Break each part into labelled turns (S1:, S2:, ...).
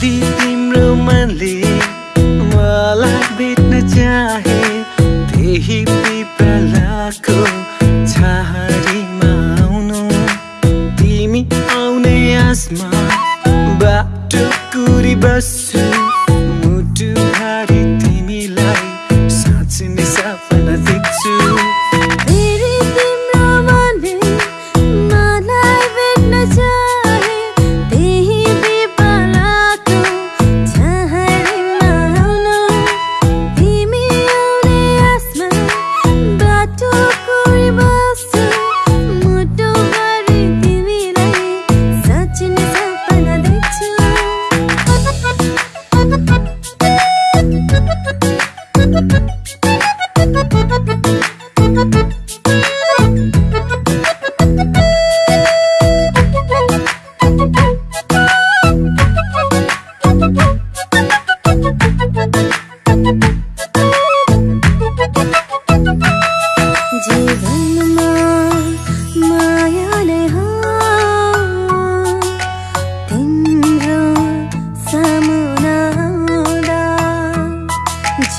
S1: मनले मलाई भेट्न चाहे त्यही पिपलाको छाहारीमा आउनु। तिमी आउने आसमा बाटो कुरी बस्छु मुटु भारी तिमीलाई साँच्ची नै सपना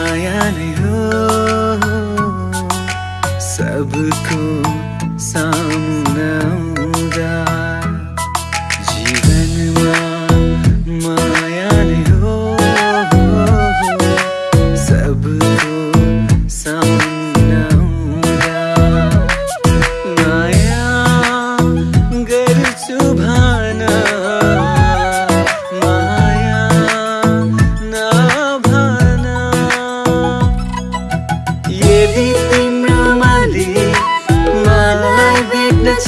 S2: माया नै हो सबको सामुना